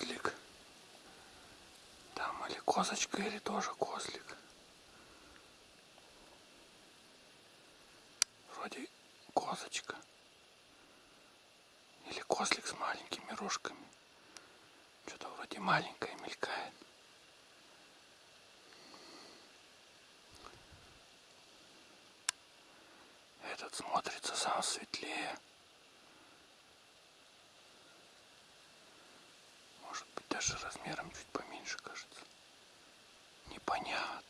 козлик. Там или козочка, или тоже козлик. Вроде козочка. Или козлик с маленькими рожками. Что-то вроде маленькое мелькает. Этот смотрится сам светлее. Может быть даже размером чуть поменьше кажется. Непонятно.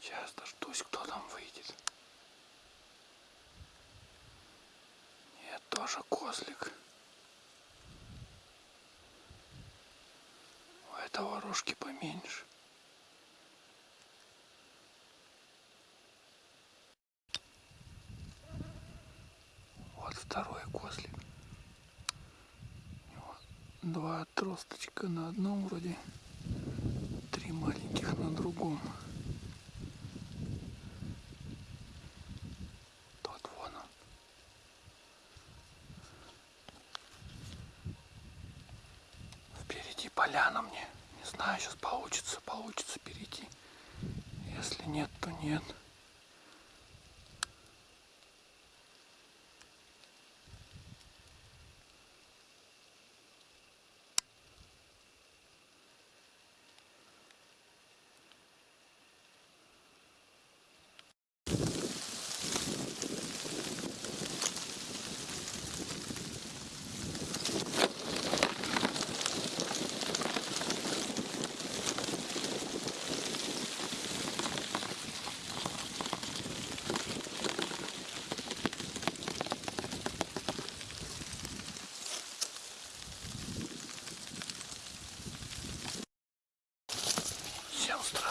Сейчас дождусь, кто там выйдет. Нет, тоже козлик. У этого рожки поменьше. Вот второй козлик. У него два отросточка на одном вроде, три маленьких на другом. Тот вон он. Впереди поляна мне. Не знаю, сейчас получится, получится перейти. Если нет, то нет.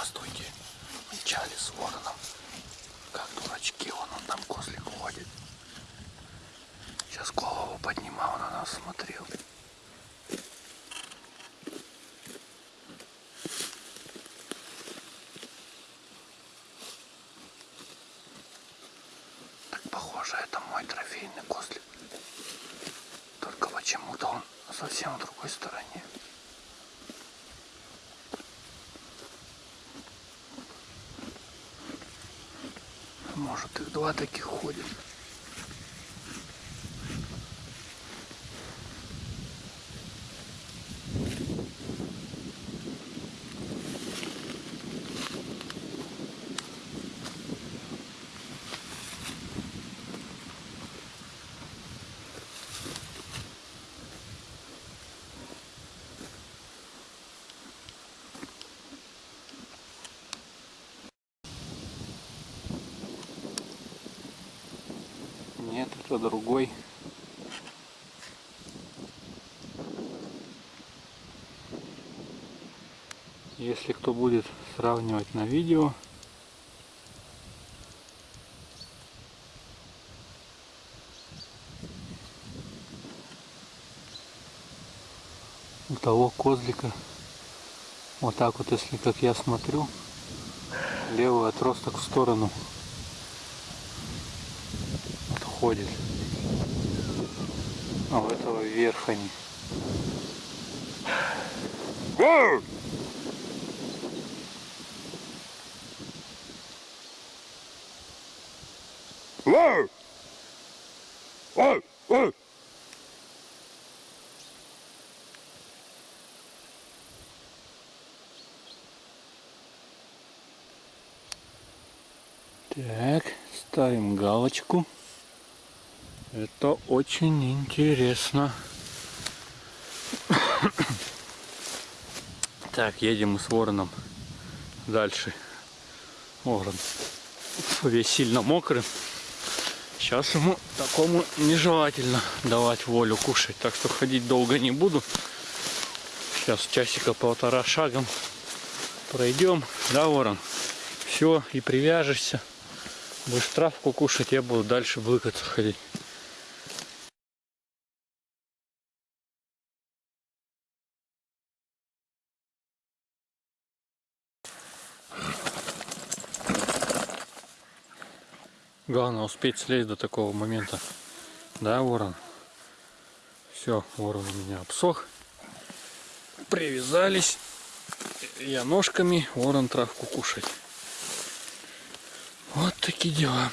Здравствуйте. Мчали с вороном. Как дурачки, вон он там козлик ходит. Сейчас голову поднимал, на нас смотрел. Так похоже, это мой трофейный козлик. Только почему-то он совсем в другой стороне. Может их два таких ходит. Это другой. Если кто будет сравнивать на видео, у того козлика, вот так вот, если как я смотрю, левый отросток в сторону отходит. А у этого вверх они. Так, ставим галочку. Это очень интересно. Так, едем мы с вороном дальше. Ворон весь сильно мокрый. Сейчас ему такому нежелательно давать волю кушать. Так что ходить долго не буду. Сейчас часика полтора шагом пройдем. Да, ворон? Все, и привяжешься. Будешь травку кушать, я буду дальше блыкаться ходить. Главное успеть слезть до такого момента. Да, ворон? Все, ворон у меня обсох. Привязались. Я ножками, ворон травку кушать. Вот такие дела.